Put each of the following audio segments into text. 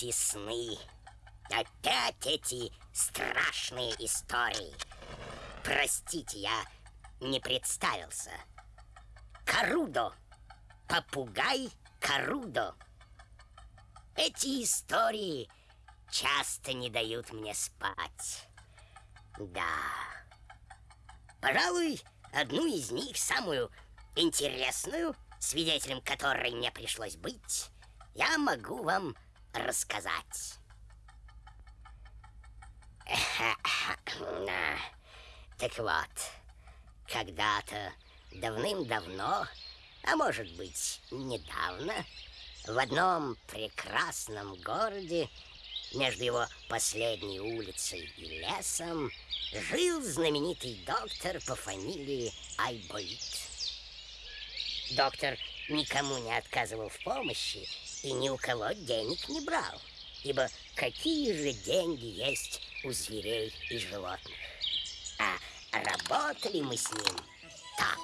эти сны. Опять эти страшные истории. Простите, я не представился. Карудо. Попугай Карудо. Эти истории часто не дают мне спать. Да. Пожалуй, одну из них, самую интересную, свидетелем которой мне пришлось быть, я могу вам рассказать. Так вот, когда-то давным-давно, а может быть недавно, в одном прекрасном городе между его последней улицей и лесом жил знаменитый доктор по фамилии Айболит. Доктор никому не отказывал в помощи и ни у кого денег не брал, ибо какие же деньги есть у зверей и животных? А работали мы с ним так.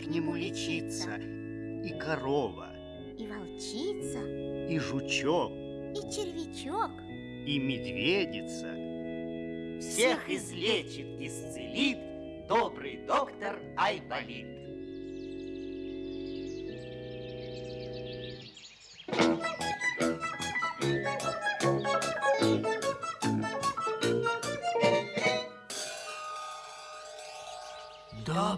К нему лечиться, и корова, И волчица, и жучок, и червячок. и медведица. Всех излечит, исцелит добрый доктор Айболит.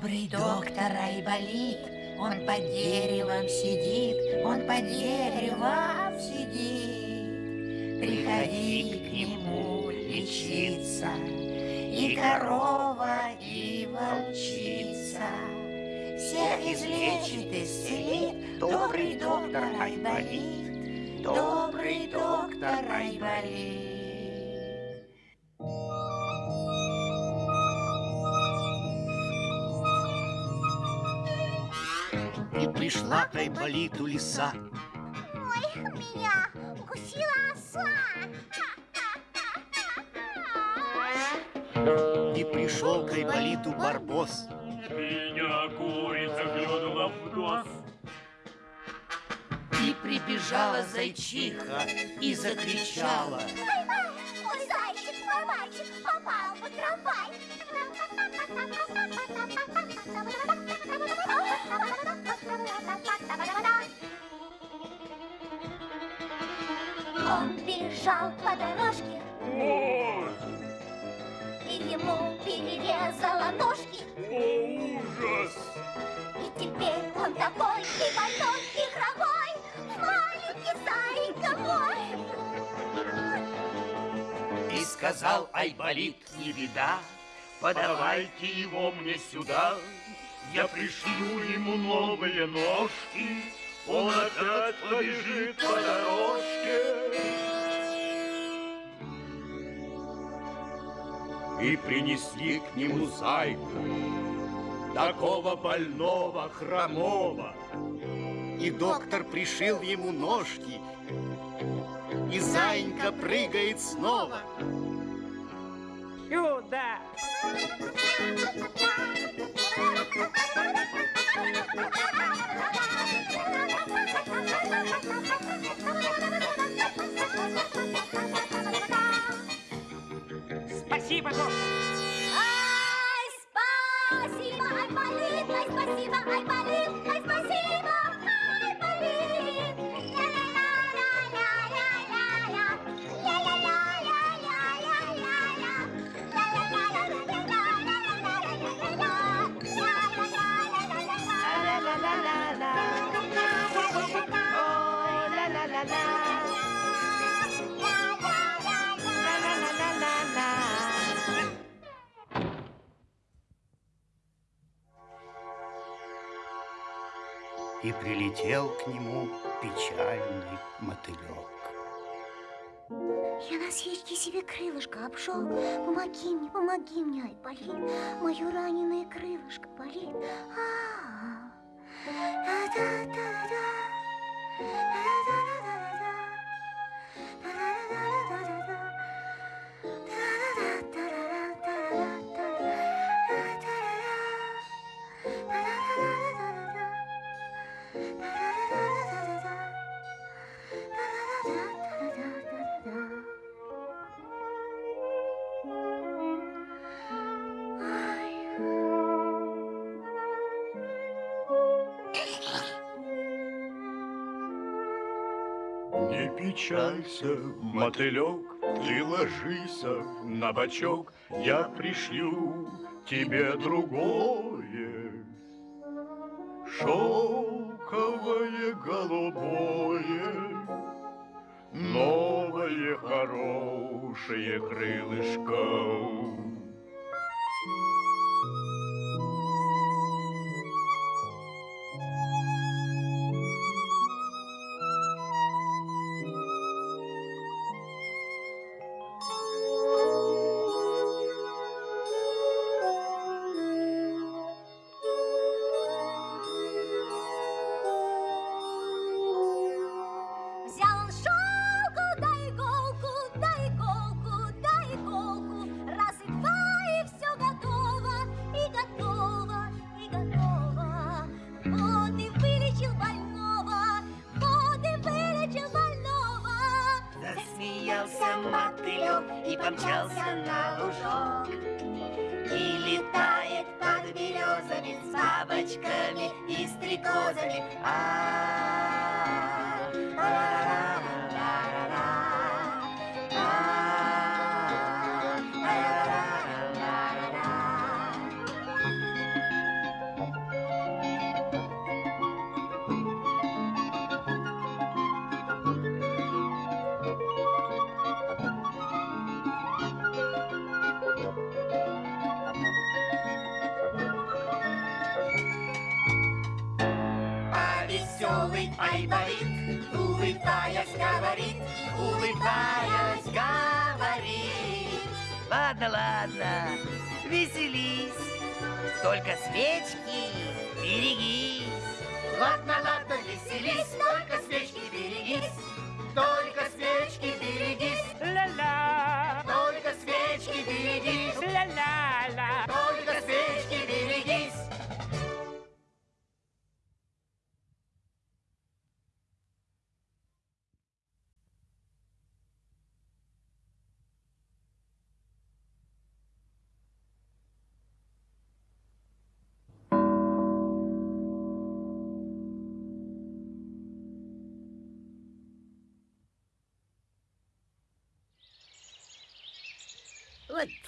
Добрый доктор Айболит, он под деревом сидит, он под деревом сидит. Приходи к нему лечиться, и корова, и волчица. Всех излечит, исцелит добрый доктор Айболит, добрый доктор Айболит. Пришла к Айболиту лиса, Ой, меня укусила оса. и пришел к Айболиту барбос. Меня курица клюнула в нос. И прибежала зайчиха и закричала. Мой бежал по дорожке, Ой, и ему перерезала ножки. о, ужас! И теперь он такой и больной, и хромой, маленький зайка мой. И сказал Айболит, не беда, Подавайте его мне сюда, я пришью ему новые ножки, он опять побежит по дорожке. И принесли к нему зайку, такого больного, хромого. И доктор пришил ему ножки, и зайка прыгает снова. Сюда! Спасибо, доктор. Ай, спасибо, ай, болит, ай, спасибо, ай, И прилетел к нему печальный мотылек. Я на свечке себе крылышко обжег. Помоги мне, помоги мне, ай, болит. Мое раненое крылышко болит. А-а-а. Печалься, мотылек, ты ложися на бочок, я пришлю тебе другое. Шелковое голубое, новое хорошее крылышко. Бабочками и стрекозами. А, улыбаясь, говорит. Ладно, ладно, веселись, только свечки берегись. Ладно, ладно, веселись, только свечки берегись, только свечки берегись,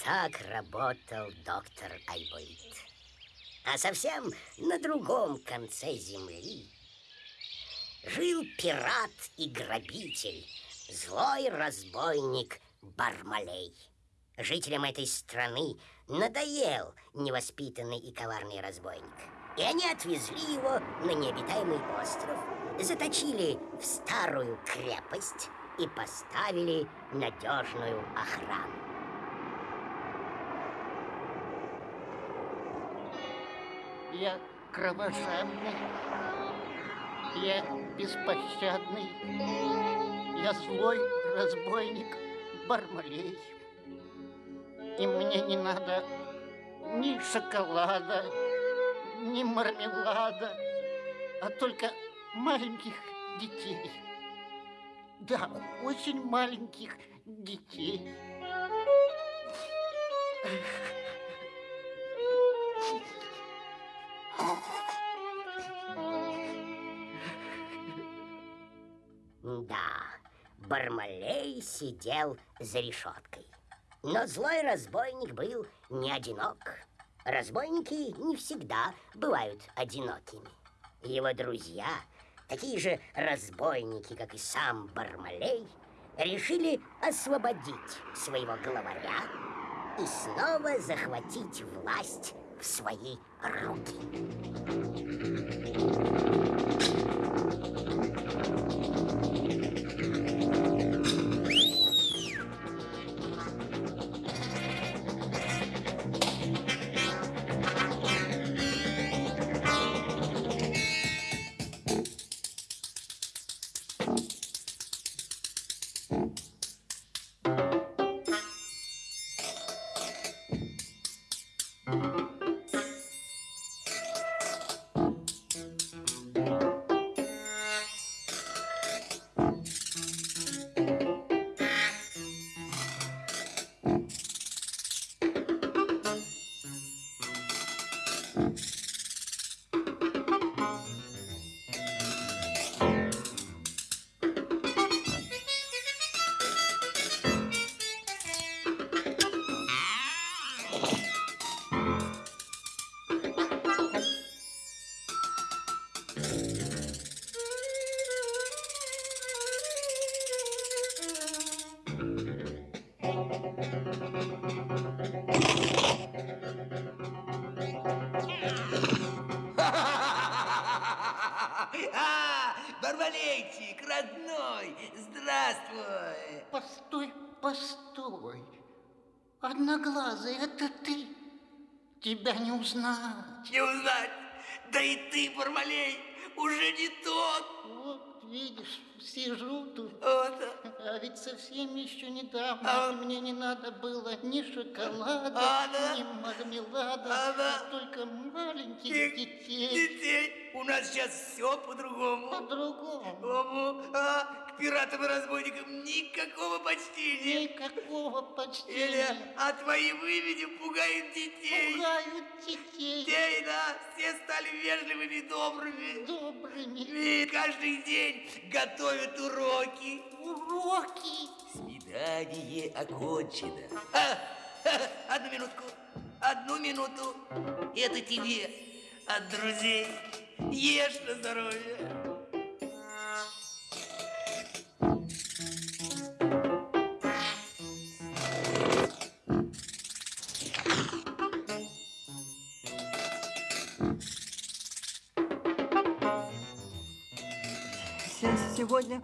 так работал доктор Айболит. А совсем на другом конце земли жил пират и грабитель, злой разбойник Бармалей. Жителям этой страны надоел невоспитанный и коварный разбойник. И они отвезли его на необитаемый остров, заточили в старую крепость и поставили надежную охрану. Я кровожадный. Я беспощадный. Я злой разбойник Бармалей. И мне не надо ни шоколада, ни мармелада, а только маленьких детей. Да, очень маленьких детей. Да, Бармалей сидел за решеткой. Но злой разбойник был не одинок. Разбойники не всегда бывают одинокими. Его друзья, такие же разбойники, как и сам Бармалей, решили освободить своего главаря и снова захватить власть в свои руки. А, Барбалейчик, родной, здравствуй. Постой, постой. Одноглазый, это ты. Тебя не узнать. Не узнать, да и ты, Барбалей, уже не тот. Вот, видишь, сижу тут. Вот. А ведь совсем еще недавно А- мне не надо было ни шоколада, А, да? ни мармелада, А, да? а только маленьких Тех детей. Детей. У нас сейчас все по-другому. По-другому. А, пиратам и разбойникам никакого почтения. Никакого Или, почтения. а твои выведи пугают детей. Пугают детей Детей, да, все стали вежливыми и добрыми. добрыми. И каждый день готовят уроки. Уроки. Свидание окончено. А, ха, одну минутку, одну минуту. Это тебе от друзей. Ешь на здоровье. Сегодня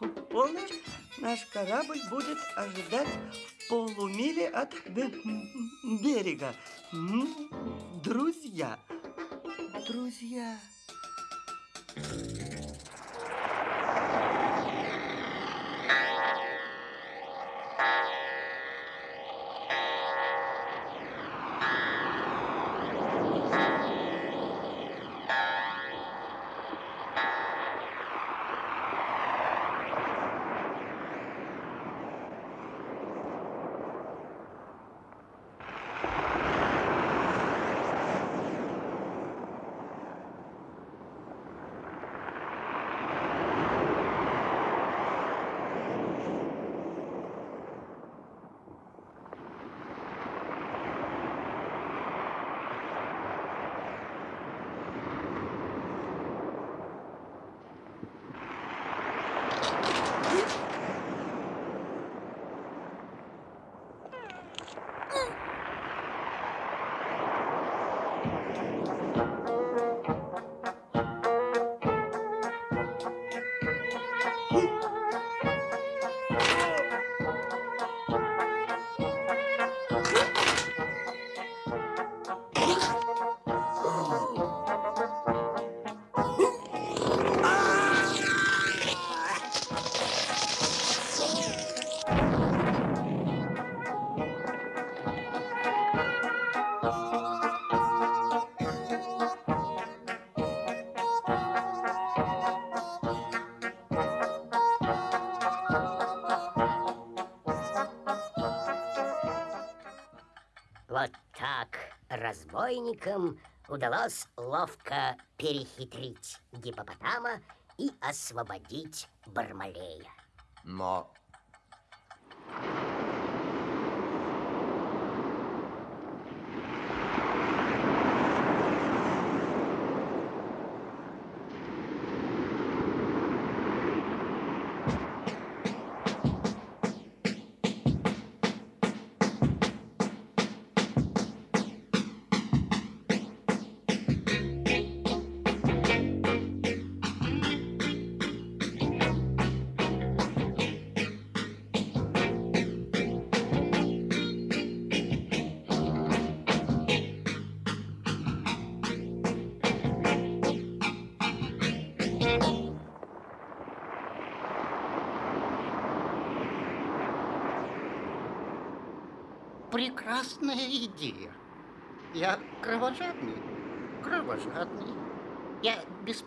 в полночь наш корабль будет ожидать в полумиле от бе- берега. Друзья, друзья. Разбойникам удалось ловко перехитрить гипопотама и освободить Бармалея. Но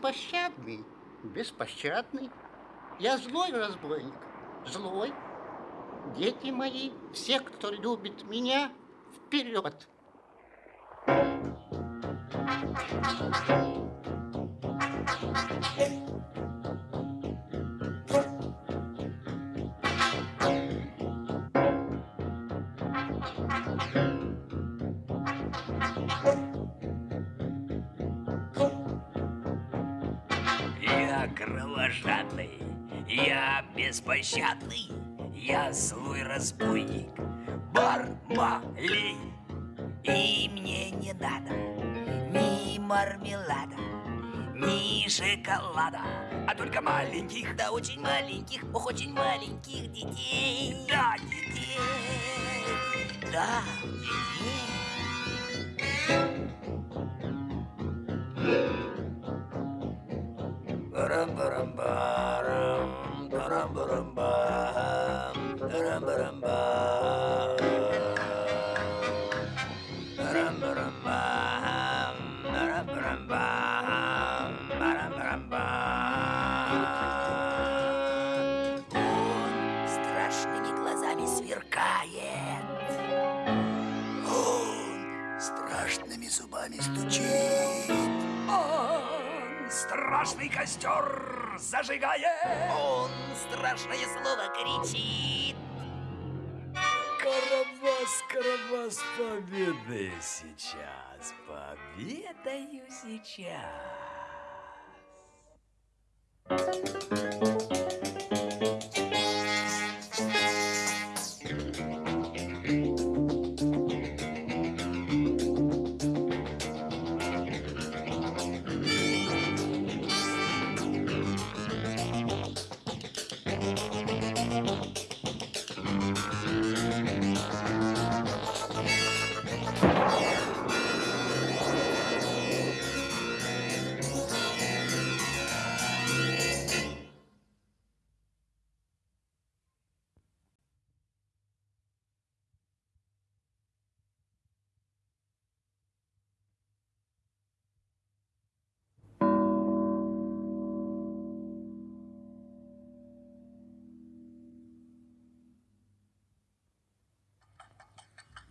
беспощадный, беспощадный. Я злой разбойник, злой. Дети мои, все, кто любит меня, вперед. Я беспощадный, я злой разбойник, Бармалей. И мне не надо ни мармелада, ни шоколада, а только маленьких, да очень маленьких, ох, очень маленьких детей. Да, детей, да, детей. Барам-барам-барам, Ramba ramba ramba страшный костер зажигает. Он страшное слово кричит. Карабас, Карабас, победы сейчас, победаю сейчас.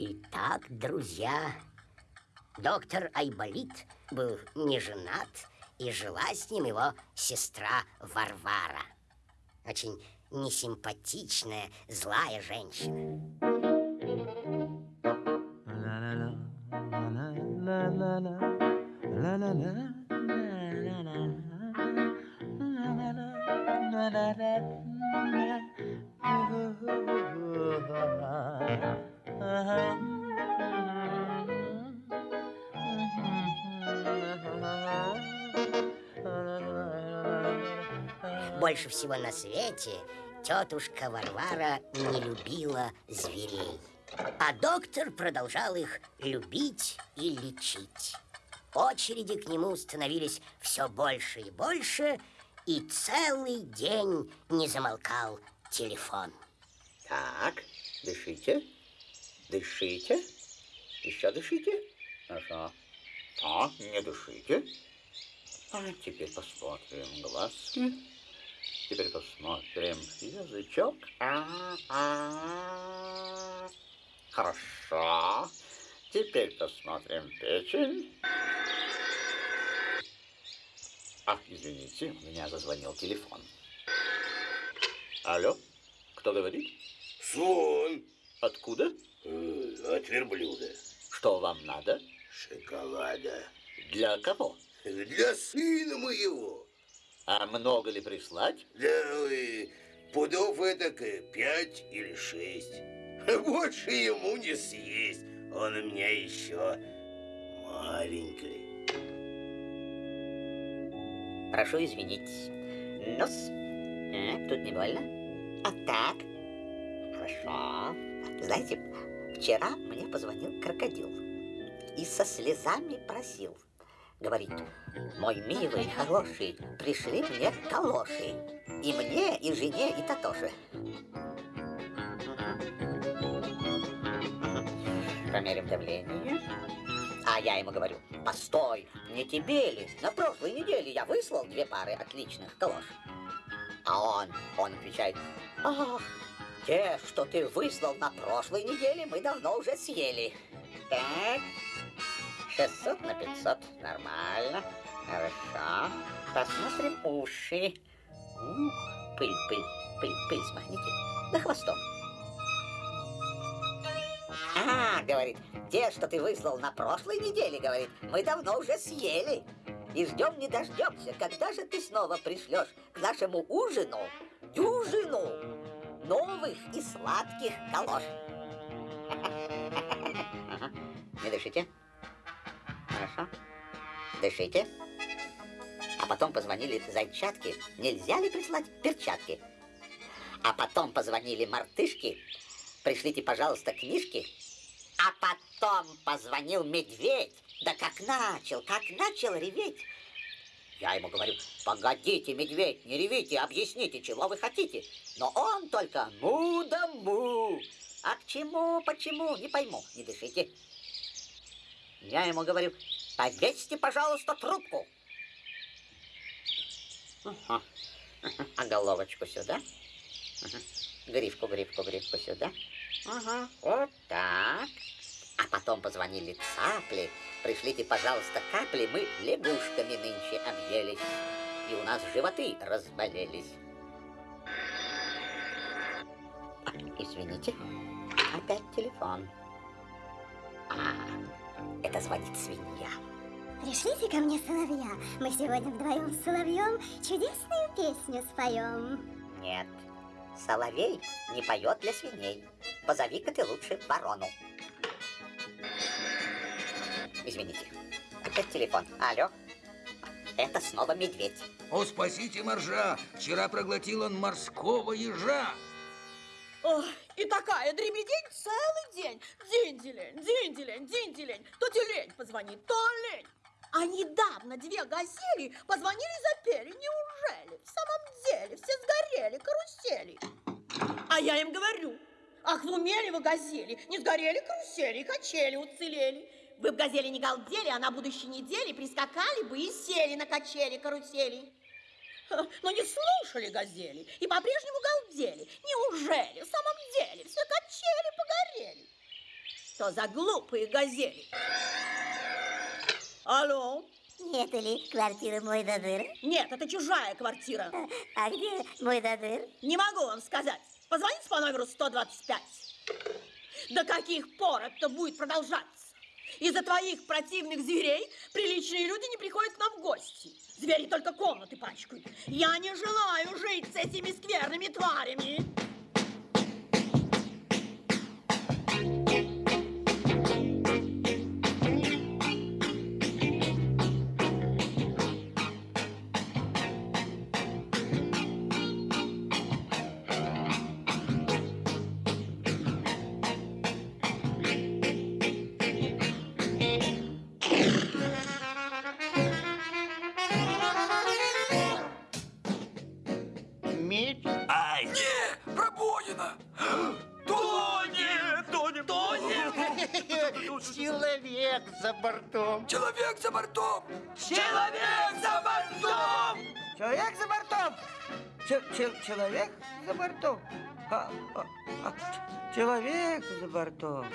Итак, друзья, доктор Айболит был не женат, и жила с ним его сестра Варвара. Очень несимпатичная, злая женщина. Больше всего на свете тетушка Варвара не любила зверей. А доктор продолжал их любить и лечить. Очереди к нему становились все больше и больше, и целый день не замолкал телефон. Так, дышите, дышите, еще дышите. Хорошо. Так, не дышите. А теперь посмотрим глазки. Теперь посмотрим язычок. А -а -а. Хорошо. Теперь посмотрим печень. Ах, извините, у меня зазвонил телефон. Алло, кто говорит? Сон. Откуда? Э, От верблюда. Что вам надо? Шоколада. Для кого? Для сына моего. А много ли прислать? Да, ой, пудов это пять или шесть. Больше ему не съесть. Он у меня еще маленький. Прошу извинить. Нос. А, тут не больно? А так? Хорошо. Знаете, вчера мне позвонил крокодил и со слезами просил. Говорит, мой милый, хороший, пришли мне калоши. И мне, и жене, и Татоше. Померим давление. А я ему говорю, постой, не тебе ли? На прошлой неделе я выслал две пары отличных калош. А он, он отвечает, ах, те, что ты выслал на прошлой неделе, мы давно уже съели. Так, 600 на 500, нормально, хорошо. Посмотрим уши. Ух, пыль, пыль, пыль, пыль, смахните. Да хвостом. А, говорит, те, что ты выслал на прошлой неделе, говорит, мы давно уже съели. И ждем не дождемся, когда же ты снова пришлешь к нашему ужину дюжину новых и сладких калош. Не дышите. Хорошо. Дышите. А потом позвонили зайчатки. Нельзя ли прислать перчатки? А потом позвонили мартышки. Пришлите, пожалуйста, книжки. А потом позвонил медведь. Да как начал, как начал реветь. Я ему говорю, погодите, медведь, не ревите, объясните, чего вы хотите. Но он только му да му. А к чему, почему, не пойму, не дышите. Я ему говорю, повесьте, пожалуйста, трубку. А головочку сюда. Грифку, грифку, грифку сюда. Ага, вот так. А потом позвонили цапли. Пришлите, пожалуйста, капли, мы лягушками нынче объелись. И у нас животы разболелись. Извините, опять телефон. А, это звонит свинья. Пришлите ко мне соловья. Мы сегодня вдвоем с соловьем чудесную песню споем. Нет, соловей не поет для свиней. Позови-ка ты лучше ворону. Извините, опять телефон. Алло, это снова медведь. О, спасите моржа! Вчера проглотил он морского ежа. Ой, и такая дребедень целый день. Динделень, динделень, динделень. То тюлень позвонит, то лень. А недавно две газели позвонили и запели. Неужели? В самом деле все сгорели, карусели. А я им говорю, ах, в уме ли вы газели? Не сгорели карусели, качели уцелели. Вы в газели не галдели, а на будущей неделе прискакали бы и сели на качели карусели. Но не слушали газели и по-прежнему галдели. Неужели в самом деле все качели погорели? Что за глупые газели? Алло? Нет ли квартира мой дадыр? Нет, это чужая квартира. А где мой дадыр? Не могу вам сказать. Позвоните по номеру 125. До каких пор это будет продолжаться? Из-за твоих противных зверей приличные люди не приходят к нам в гости. Звери только комнаты пачкают. Я не желаю жить с этими скверными тварями. Пробоина! Тонет! Тонет! Тонет! Человек за бортом. Человек за бортом! Человек за бортом! Человек за бортом! Человек за бортом? А, а, а, ч- человек за бортом.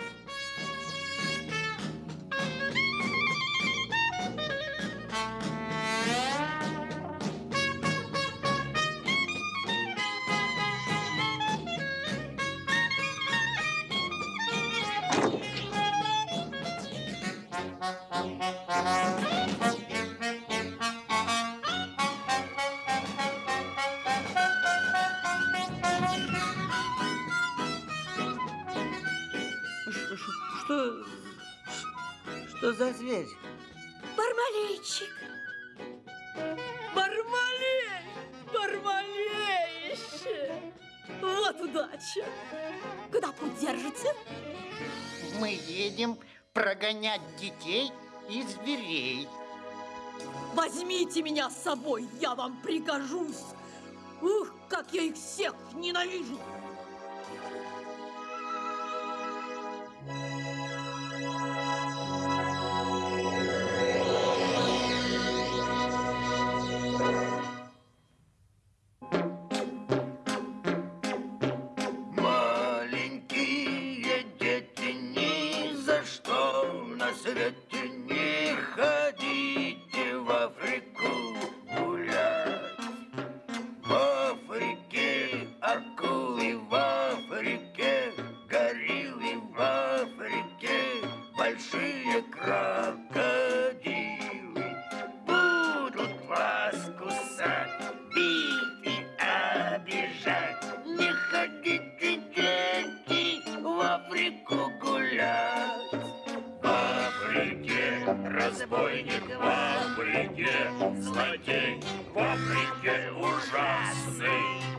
За зверь? Бармалейчик. Бармалей! Бармалейще! Вот удача. Куда путь держите? Мы едем прогонять детей и зверей. Возьмите меня с собой, я вам пригожусь. Ух, как я их всех ненавижу! Африке злодей, в Африке ужасный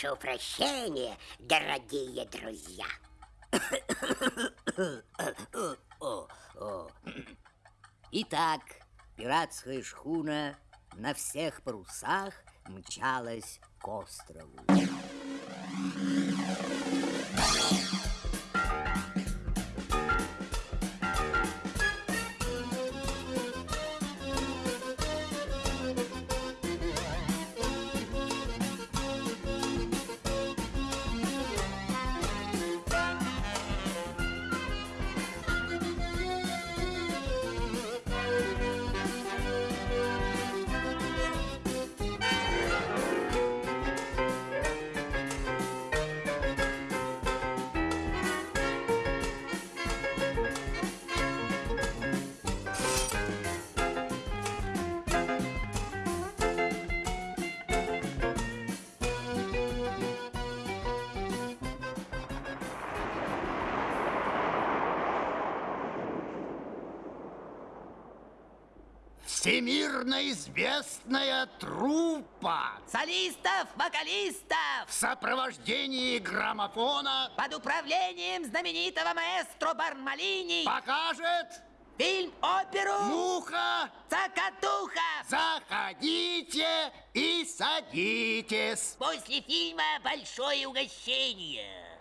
прошу прощения, дорогие друзья. Итак, пиратская шхуна на всех парусах мчалась к острову. Всемирно известная труппа Солистов, вокалистов в сопровождении граммофона под управлением знаменитого маэстро Бармалини покажет фильм-оперу «Муха Цокотуха». Заходите и садитесь. После фильма большое угощение.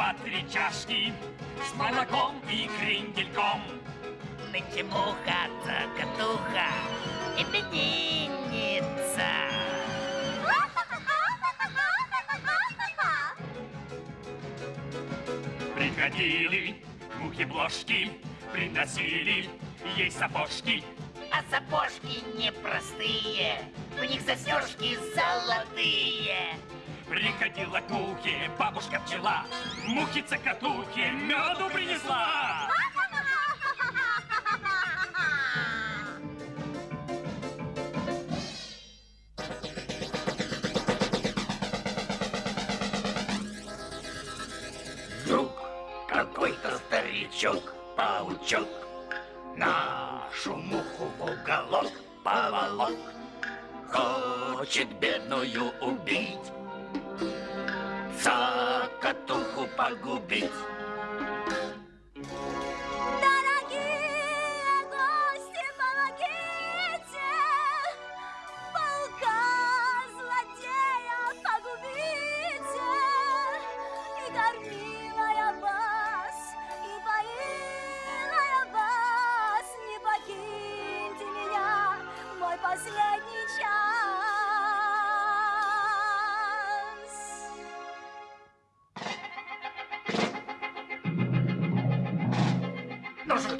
По три чашки с молоком и крендельком. Нынче муха, цокотуха, именинница. Приходили мухи-бложки, приносили ей сапожки. А сапожки непростые, у них застежки золотые. Приходила к мухе бабушка-пчела, мухи-цокотухе меду принесла. Вдруг какой-то старичок, паучок, нашу муху в уголок поволок. Хочет бедную убить, цокотуху погубить.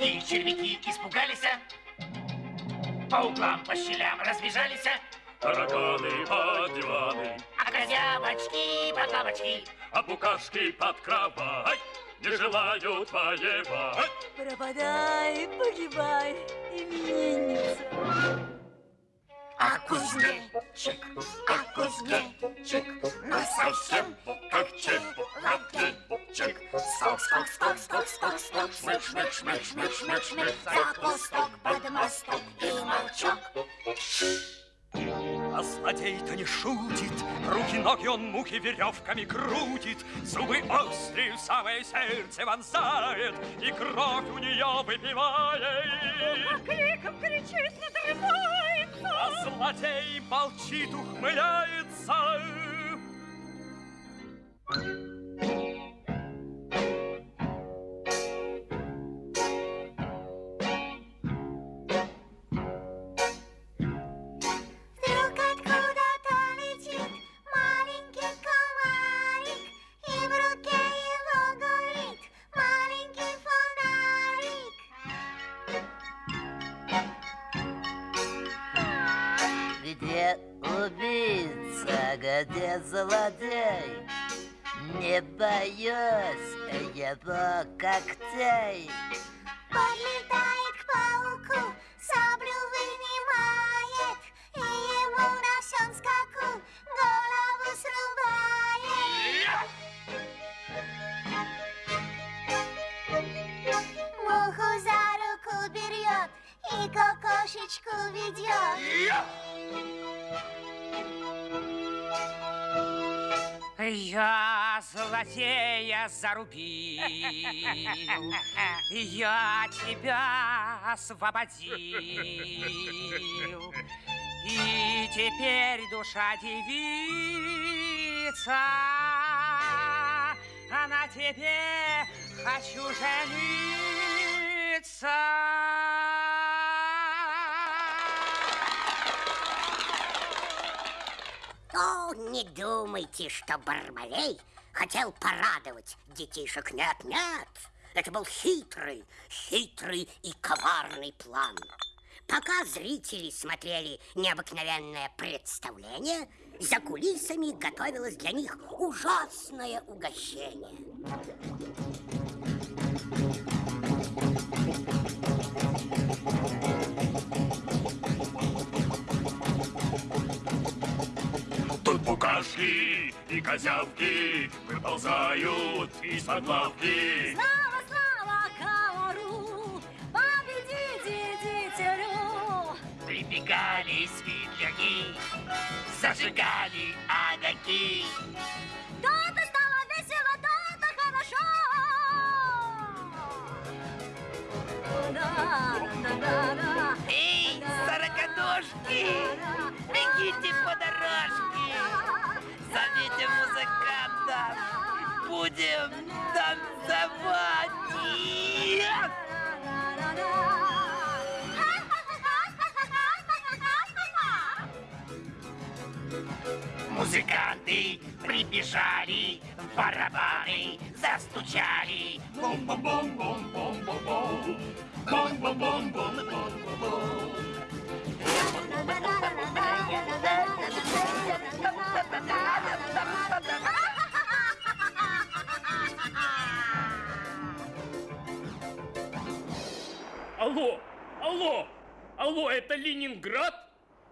И червяки испугались, а? по углам, по щелям разбежались, а? Тараканы под диваны, а козявочки под лавочки. а букашки под кровать не желают воевать. Пропадай, погибай, именинница. А кузнечик, а кузнечик, ну совсем как чебурашек. Скок, скок, скок, скок, скок, скок, шмык, шмык, шмык, шмык, шмык, шмык, за кусток под мосток и молчок. А злодей-то не шутит, руки-ноги он мухи веревками крутит, зубы острые в самое сердце вонзает, и кровь у нее выпивает. Криком кричит, надрывается. А злодей молчит, ухмыляется. Зарубил, я тебя освободил. И теперь душа девица, а на тебе хочу О, не думайте, что Бармалей хотел порадовать детишек. Нет, нет, это был хитрый, хитрый и коварный план. Пока зрители смотрели необыкновенное представление, за кулисами готовилось для них ужасное угощение. и козявки выползают из-под. Слава, слава, Каору, победите дитярю. Прибегали светляки, зажигали огоньки. Да-да, стало весело, да-да, хорошо. Да-да-да-да. Эй, сороконожки, бегите под будем танцевать. Музыканты прибежали, в барабаны застучали. Бум-бум-бум-бум-бум-бум-бум. Бум-бум-бум-бум-бум-бум. Алло, алло, алло, это Ленинград?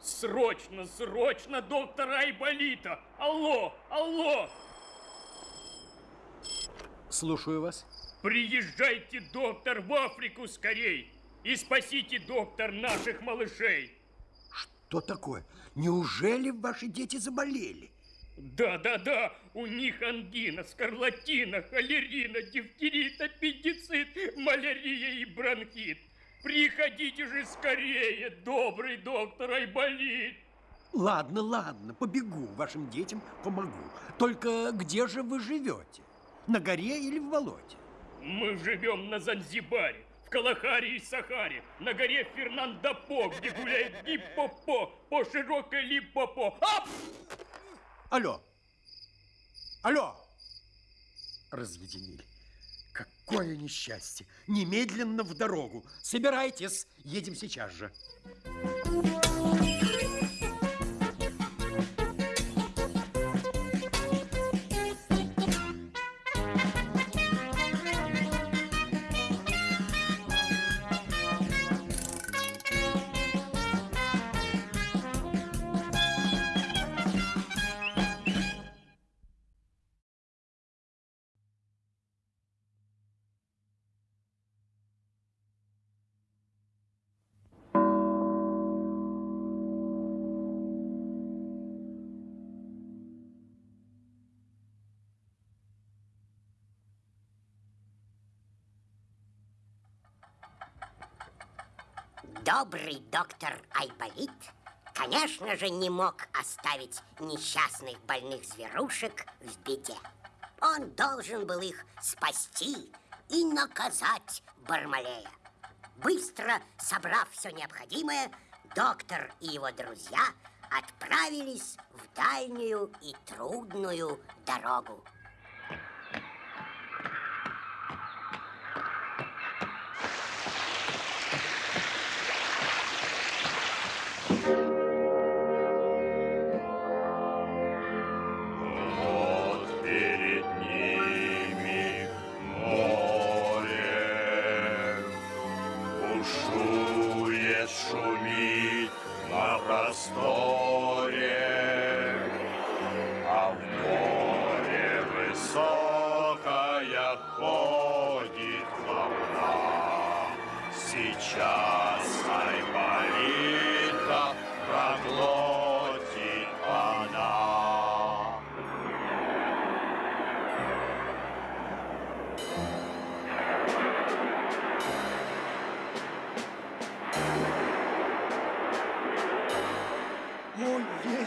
Срочно, срочно доктора Айболита! Алло, алло! Слушаю вас. Приезжайте, доктор, в Африку скорей! И спасите, доктор, наших малышей! Что такое? Неужели ваши дети заболели? Да, да, да, у них ангина, скарлатина, холерина, дифтерит, аппендицит, малярия и бронхит. Приходите же скорее, добрый доктор Айболит. Ладно, ладно, побегу, вашим детям помогу. Только где же вы живете? На горе или в болоте? Мы живем на Занзибаре, в Калахаре и Сахаре, на горе Фернандопо, где гуляет гиппопо, по широкой липопо. Ап! Алло! Алло! Разъединили. Какое несчастье! Немедленно в дорогу. Собирайтесь, едем сейчас же. Добрый доктор Айболит, конечно же, не мог оставить несчастных больных зверушек в беде. Он должен был их спасти и наказать Бармалея. Быстро собрав все необходимое, доктор и его друзья отправились в дальнюю и трудную дорогу.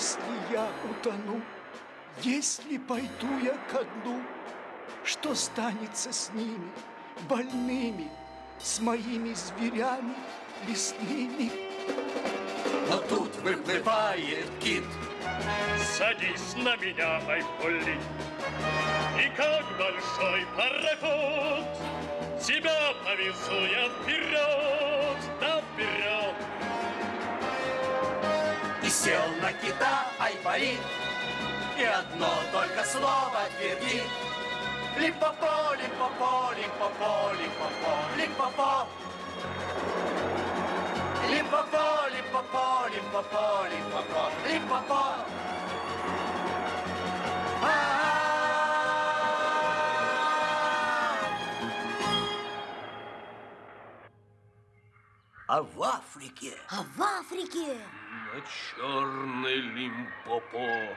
Если я утону, если пойду я ко дну, что станется с ними, больными, с моими зверями лесными? Но тут выплывает кит. Садись на меня, Айболит, И как большой пароход Тебя повезу я вперед, да вперед. Сел на кита Айболит, И одно только слово твердит. Липопо, липопо, липопо, липопо, липопо. Липопо, липопо, липопо, липопо, липопо. А в Африке А в Африке На черный лимпопо.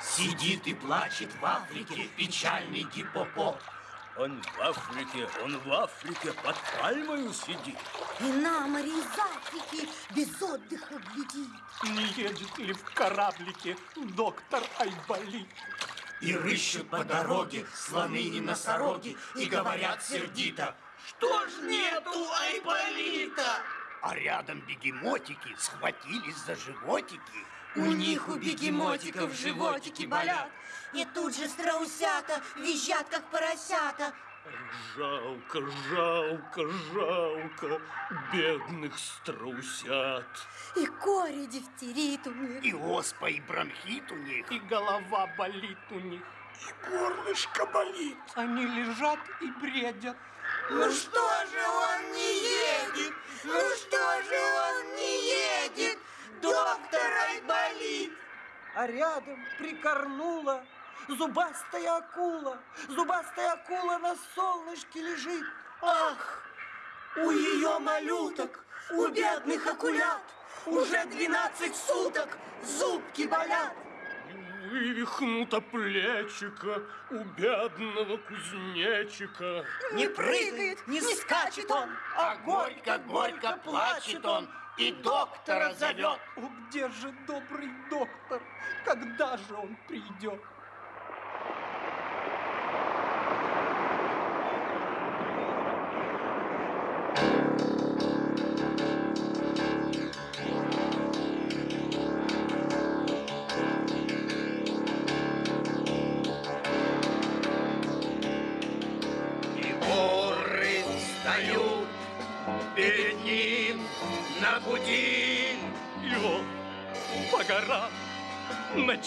Сидит и плачет в Африке печальный гиппопот. Он в Африке, он в Африке под пальмою сидит. И на море из Африки без отдыха глядит. Не едет ли в кораблике доктор Айболит? И рыщут по дороге слоны и носороги, и говорят сердито, что ж нету Айболита? А рядом бегемотики схватились за животики. У них, у бегемотиков, животики болят. И тут же страусята визжат, как поросята. Жалко, жалко, жалко бедных страусят. И кори дифтерит у них. И оспа, и бронхит у них. И голова болит у них. И горлышко болит. Они лежат и бредят. Ну что же он не едет? Ну что же он не едет? Доктор Айболит! А рядом прикорнула зубастая акула. Зубастая акула на солнышке лежит. Ах, у ее малюток, у бедных акулят уже 12 суток зубки болят. Вывихнуто плечико у бедного кузнечика. Не прыгает, не скачет он, А горько-горько плачет он и доктора зовет. О, где же добрый доктор? Когда же он придет?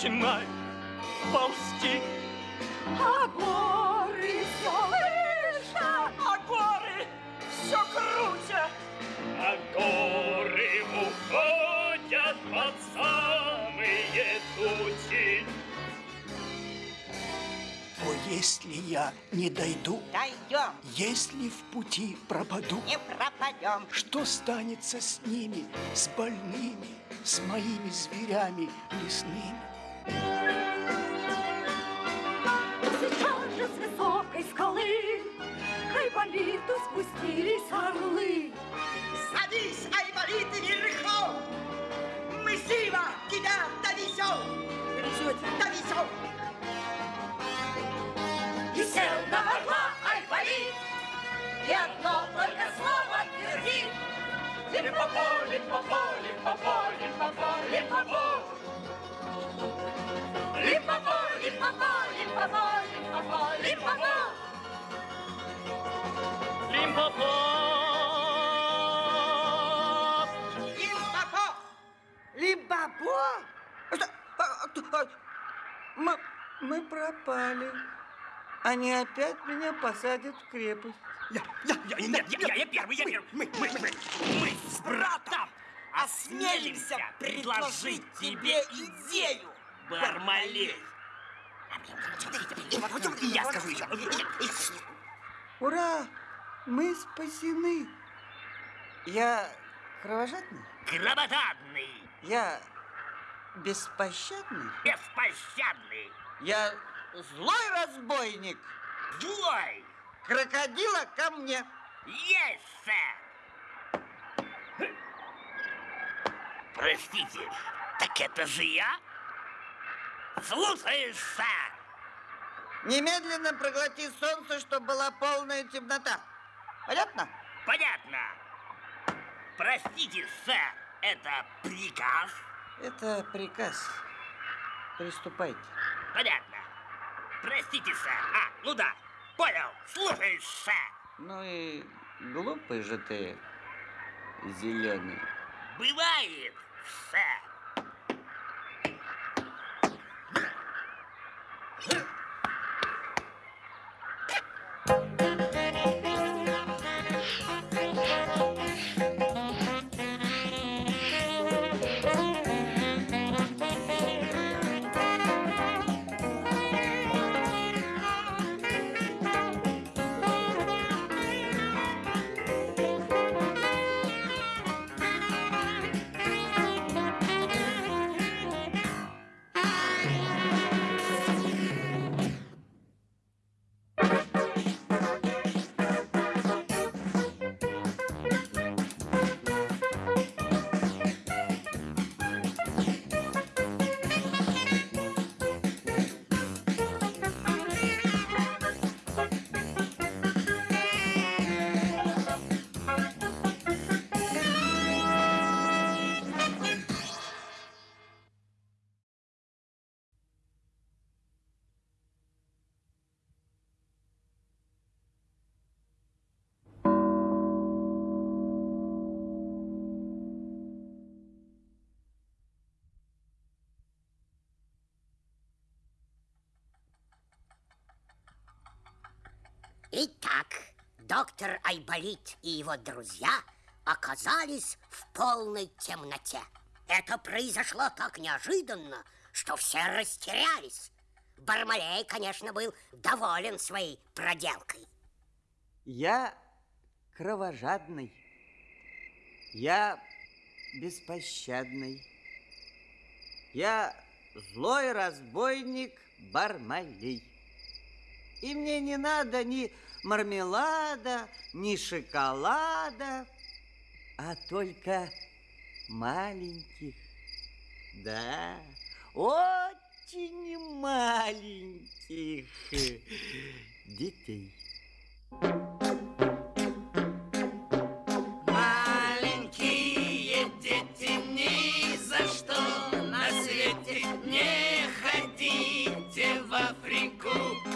Начинай ползти. А горы все выше, а горы все круче. А горы уходят под самые тучи. О, если я не дойду, Дойдем, если в пути пропаду, не пропадем. что станется с ними, с больными, с моими зверями лесными? Сейчас же с высокой скалы К Айболиту спустились орлы. Садись, Айболит, верхом! Мы живо тебя довезем! Довезем! И сел на орла Айболит, И одно только слово твердит. Лимпопо, лимпопо, лимпопо, лимпопо, лимпопо. Лимпопо, лимпопо, лимпопо, лимпопо, лимпопо. Лимпопо. Лимпопо? Что? А, а, кто- а, м- пропали. Они опять меня посадят в крепость. Я, я, я, нет, я, я, я первый, я первый. Мы, мы, мы, мы, мы с братом осмелимся предложить тебе идею, Бармалей. И я скажу еще. Ура! Мы спасены. Я кровожадный? Кровожадный. Я беспощадный? Беспощадный. Я злой разбойник? Злой. Крокодила ко мне. Есть, сэр. Простите, так это же я? Слушаешь, сэр? Немедленно проглоти солнце, чтобы была полная темнота. Понятно? Понятно. Простите, сэр, это приказ? Это приказ. Приступайте. Понятно. Простите, сэр. А, ну да, понял. Слушаюсь, сэр. Ну и глупый же ты, зеленый. Бывает, сэр. Итак, доктор Айболит и его друзья оказались в полной темноте. Это произошло так неожиданно, что все растерялись. Бармалей, конечно, был доволен своей проделкой. Я кровожадный. Я беспощадный. Я злой разбойник Бармалей. И мне не надо ни мармелада, ни шоколада, а только маленьких, да, очень маленьких детей. Маленькие дети, ни за что на свете не ходите в Африку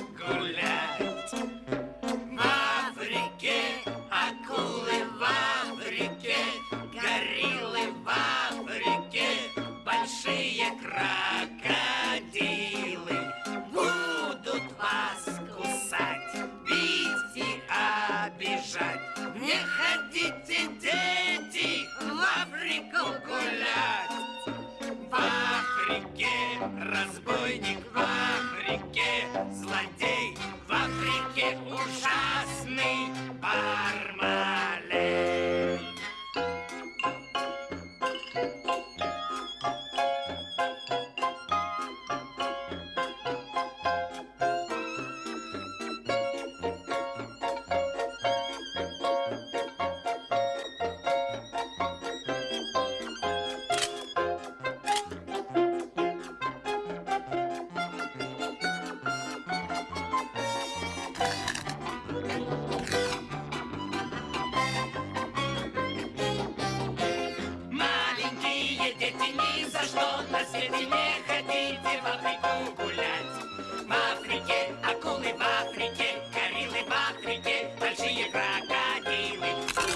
Гулять. В Африке разбойник, за что на свете не ходите в Африку гулять. В Африке акулы, в Африке гориллы, в Африке большие крокодилы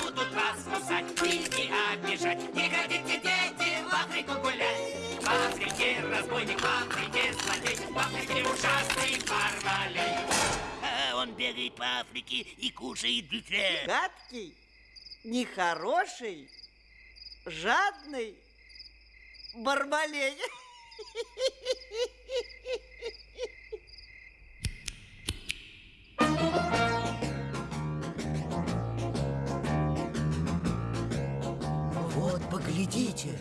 будут вас кусать, и обижать. Не ходите, дети, в Африку гулять. В Африке разбойник, в Африке злодей, в Африке ужасный парень. по Африке и кушает бюфет. Гадкий, нехороший, жадный, бармалей. Вот, поглядите,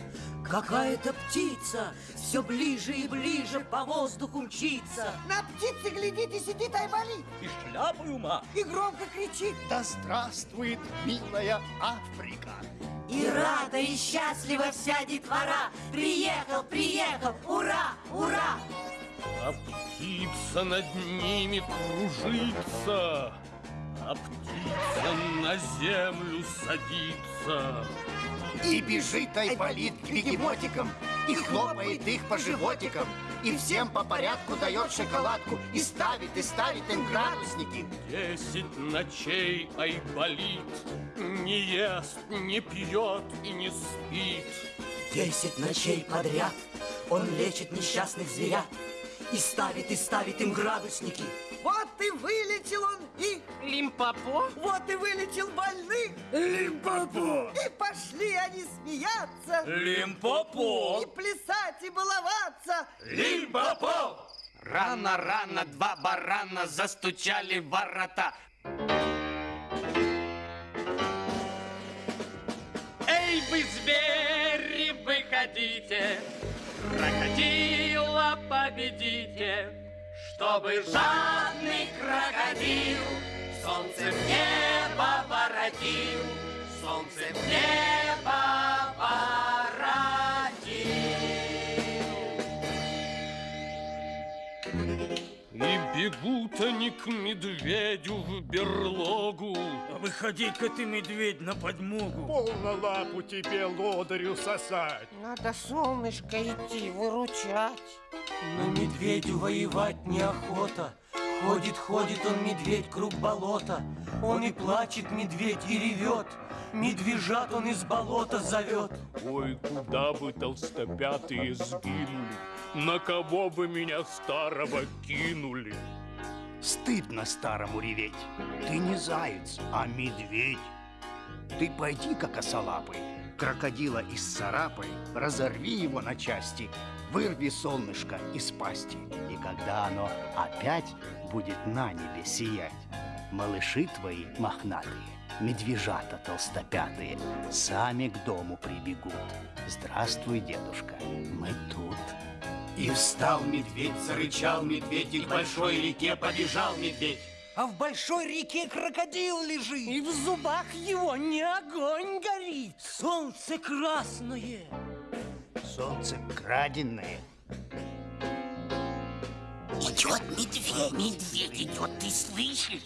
какая-то птица все ближе и ближе по воздуху мчится. На птице, глядите, сидит Айболит. И шляпу ума. И громко кричит. Да здравствует милая Африка. И рада, и счастлива вся детвора. Приехал, приехал, ура, ура! А птица над ними кружится, А птица на землю садится. И бежит Айболит к бегемотикам, И хлопает их по животикам, И всем по порядку дает шоколадку, И ставит, и ставит им градусники. Десять ночей Айболит Не ест, не пьет и не спит. Десять ночей подряд он лечит несчастных зверят И ставит, и ставит им градусники. Вот и вылечил он их. Лимпопо? Вот и вылечил больных. Лимпопо! И пошли они смеяться. Лимпопо! И плясать, и баловаться. Лимпопо! Рано-рано два барана застучали в ворота. Эй, вы звери, выходите, крокодила победите, чтобы жадный крокодил солнце в бегут они к медведю в берлогу. А выходи-ка ты, медведь, на подмогу. Полно лапу тебе лодырю сосать. Надо солнышко идти, выручать. Но медведю воевать неохота. Ходит, ходит он, медведь, круг болота. Он и плачет, медведь, и ревет. Медвежат он из болота зовет. Ой, куда бы толстопятые сгинули? На кого бы меня старого кинули? Стыдно старому реветь. Ты не заяц, а медведь. Ты пойди, как осолапый, крокодила из царапай, разорви его на части, вырви солнышко из пасти. И когда оно опять будет на небе сиять, малыши твои мохнатые, медвежата толстопятые, сами к дому прибегут. Здравствуй, дедушка, мы тут. И встал медведь, зарычал медведь, и к большой реке побежал медведь. А в большой реке крокодил лежит. И в зубах его не огонь горит. Солнце красное. Солнце краденное. Идет медведь. Медведь идет, ты слышишь?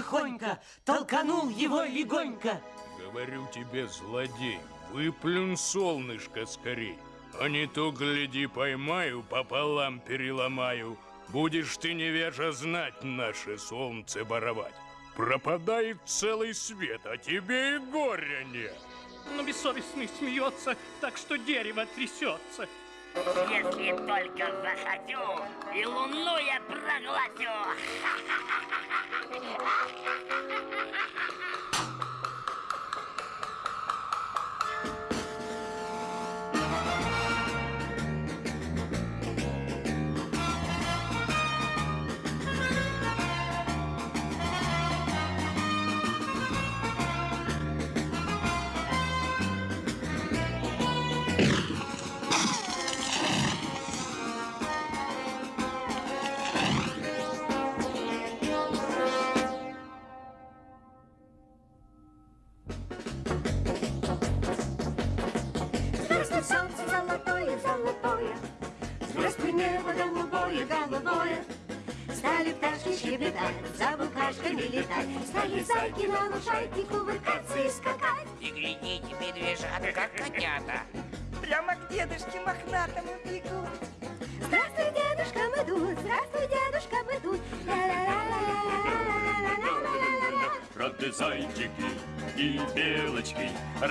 Тихонько, толканул его легонько. Говорю тебе, злодей, выплюнь солнышко скорей. А не то, гляди, поймаю, пополам переломаю. Будешь ты, невежа, знать наше солнце боровать. Пропадает целый свет, а тебе и горя нет. Но бессовестный смеется, так что дерево трясется. Если только захочу, и луну я проглотю.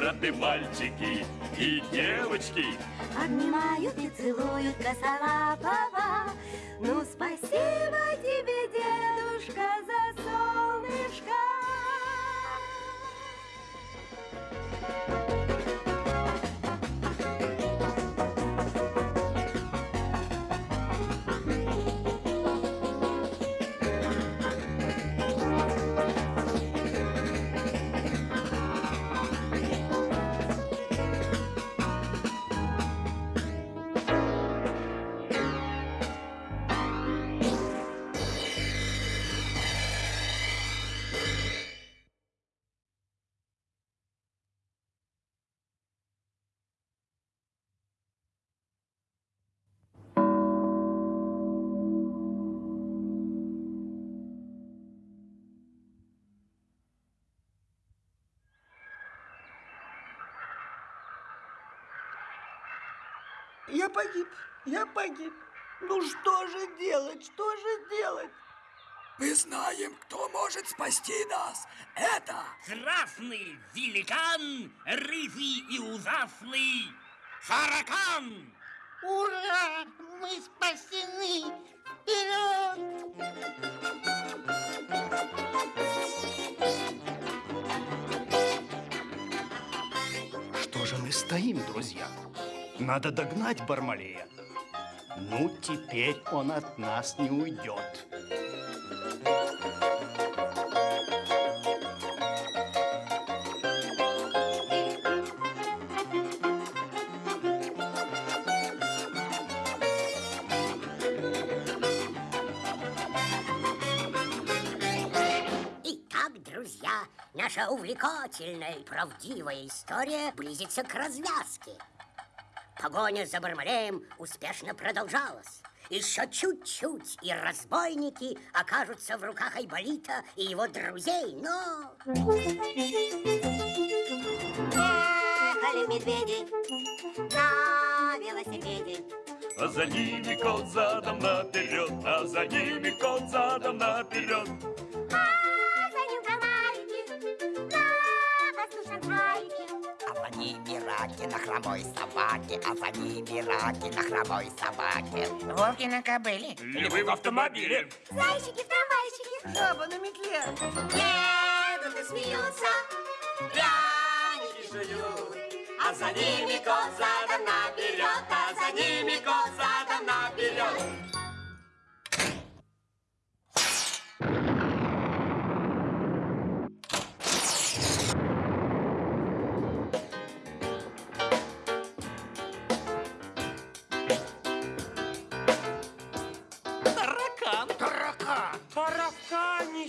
рады мальчики и девочки. Обнимают и целуют косолапого. Ну, спасибо тебе, дедушка, за солнышко. Я погиб, я погиб. Ну что же делать, что же делать? Мы знаем, кто может спасти нас. Это Красный великан, рыжий и ужасный Харакан! Ура! Мы спасены! Вперед! Что же мы стоим, друзья? Надо догнать Бармалея. Ну, теперь он от нас не уйдет. Наша увлекательная и правдивая история близится к развязке. Погоня за Бармалеем успешно продолжалась. Еще чуть-чуть, и разбойники окажутся в руках Айболита и его друзей, но... Ехали медведи на велосипеде. А за ними кот задом наперед, а за ними кот задом наперед. Раки на хромой собаке, а за ними раки на хромой собаке. Волки на кобыле. Львы в автомобиле. Зайчики в трамвайчике. Жаба на метле. Едут и смеются, пряники жуют. А за ними кот задом наперед, а за ними кот задом наперед.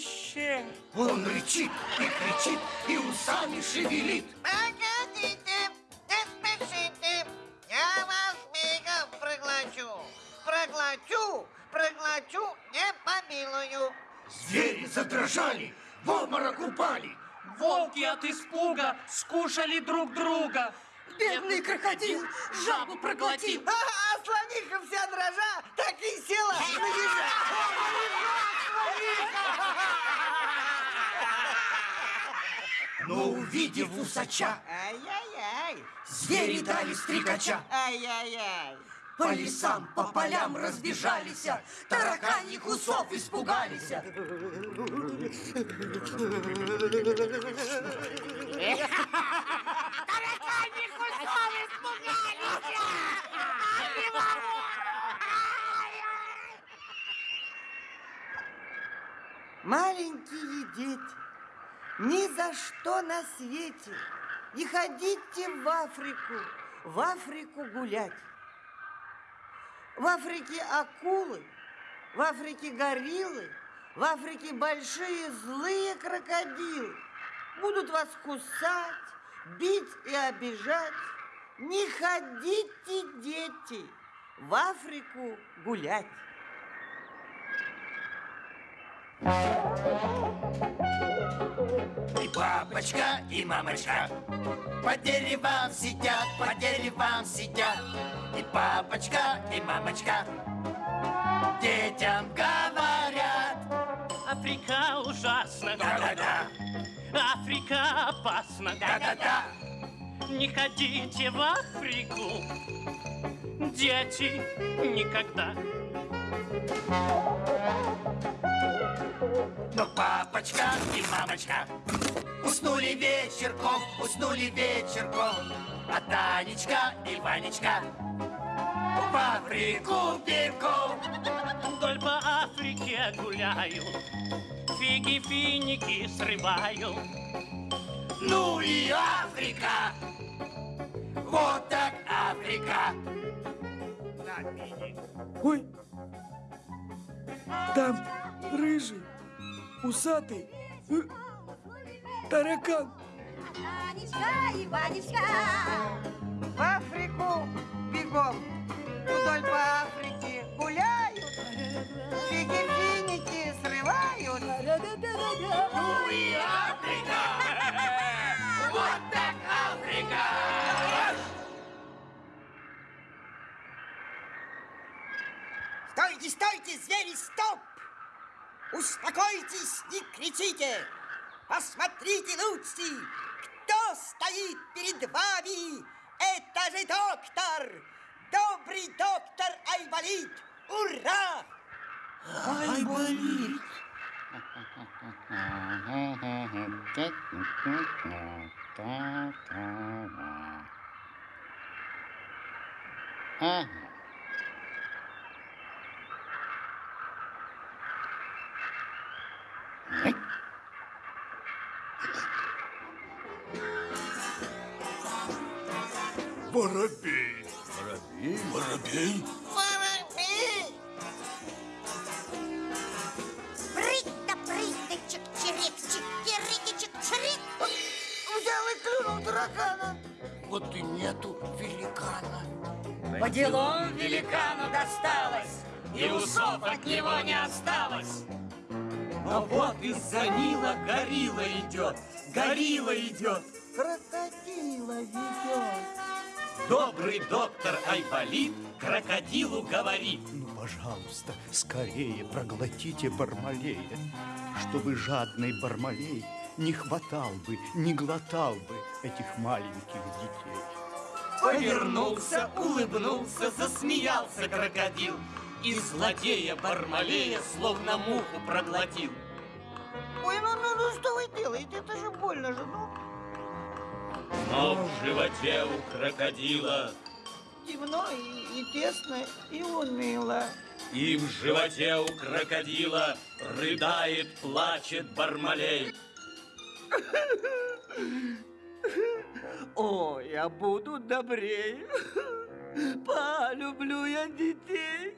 Тараканище. Он рычит и кричит, и усами шевелит. Погодите, не спешите. Я вас мигом проглочу. Проглочу, проглочу, не помилую. Звери задрожали, в обморок упали. Волки от испуга скушали друг друга. Бедный крокодил жабу проглотил. А, а слониха вся дрожа так и села на ежа. Но увидев усача, Ай-яй-яй. звери дали стрекача. Ай-яй-яй. По лесам, по полям разбежались, тараканьих усов испугались. Тараканьих усов испугались! Не могу! Маленькие дети, ни за что на свете не ходите в Африку, в Африку гулять. В Африке акулы, в Африке гориллы, в Африке большие злые крокодилы. Будут вас кусать, бить и обижать. Не ходите, дети, в Африку гулять. И папочка, и мамочка По деревам сидят, по деревам сидят И папочка, и мамочка Детям говорят Африка ужасна. Да-да-да. Африка опасна. Да-да-да. Не ходите в Африку, дети, никогда. Но папочка и мамочка Уснули вечерком, уснули вечерком. А Танечка и Ванечка В Африку бегом Вдоль по Африке гуляю, фиги, финики срываю. Ну и Африка Вот так Африка. Ой, там рыжий, усатый, э, таракан. Ванечка и Ванечка. В Африку бегом. Вдоль по Африке гуляют. Фиги-финики срывают. Ну и Африка Вот так Африка Стойте, стойте, звери, стоп! Успокойтесь, не кричите! Посмотрите лучше, кто стоит перед вами! Это же доктор! Добрый доктор Айболит! Ура! Айболит! Ага. Воробей? Воробей! Прыть да прыть да чик-чирик, чик-кирики, чик-чирик. Взял и клюнул таракана. Вот и нету великана. По делам великану досталось, и усов от него не осталось. А вот из-за Нила горилла идет, горилла идет. Добрый доктор Айболит крокодилу говорит. Ну, пожалуйста, скорее проглотите Бармалея, чтобы жадный Бармалей не хватал бы, не глотал бы этих маленьких детей. Повернулся, улыбнулся, засмеялся крокодил. И злодея Бармалея словно муху проглотил. Ой, ну, ну, ну, что вы делаете? Это же больно же, ну. Но в животе у крокодила Темно и, и тесно, и уныло. И в животе у крокодила рыдает, плачет Бармалей. О, я буду добрее. Полюблю я детей.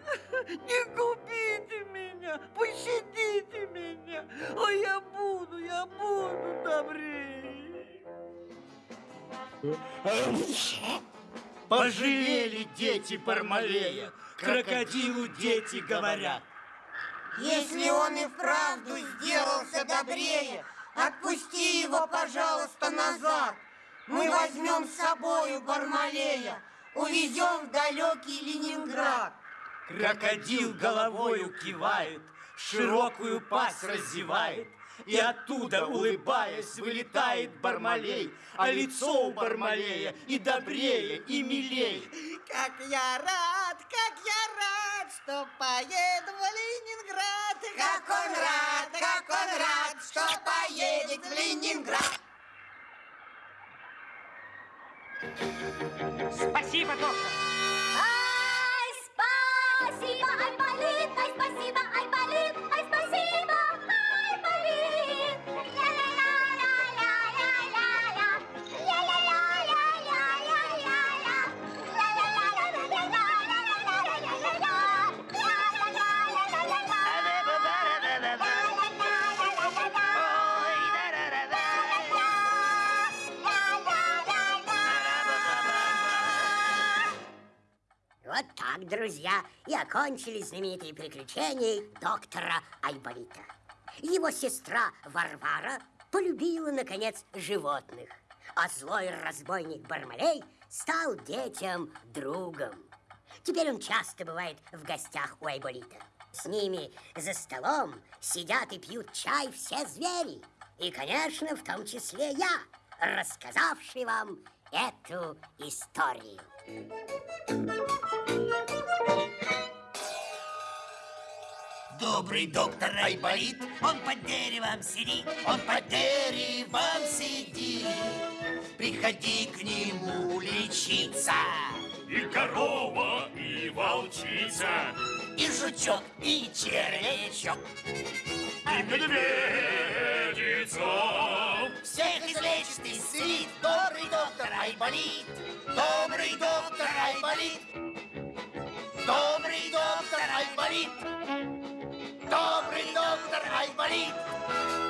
Не губите меня, пощадите меня. Ой, я буду, я буду добрее. Пожалели дети Бармалея, крокодилу дети говорят. Если он и вправду сделался добрее, отпусти его, пожалуйста, назад. Мы возьмем с собою Бармалея, увезем в далекий Ленинград. Крокодил головою кивает, широкую пасть разевает, и оттуда, улыбаясь, вылетает Бармалей, а лицо у Бармалея и добрее, и милей. Как я рад, как я рад, что поеду в Ленинград. Как он рад, как он рад, что поедет в Ленинград. Спасибо, доктор. Ай, спасибо, Айболит, ай, спасибо, Айболит, так, друзья, и окончились знаменитые приключения доктора Айболита. Его сестра Варвара полюбила, наконец, животных, а злой разбойник Бармалей стал детям другом. Теперь он часто бывает в гостях у Айболита. С ними за столом сидят и пьют чай все звери. И, конечно, в том числе я, рассказавший вам эту историю. Добрый доктор Айболит, он под деревом сидит, он под деревом сидит. Приходи к нему лечиться. И корова, и волчица, И жучок, и червячок. и медведица. Всех излечит исцелит добрый доктор Айболит. Добрый доктор Айболит. Добрый доктор Айболит. Добрый доктор Айболит.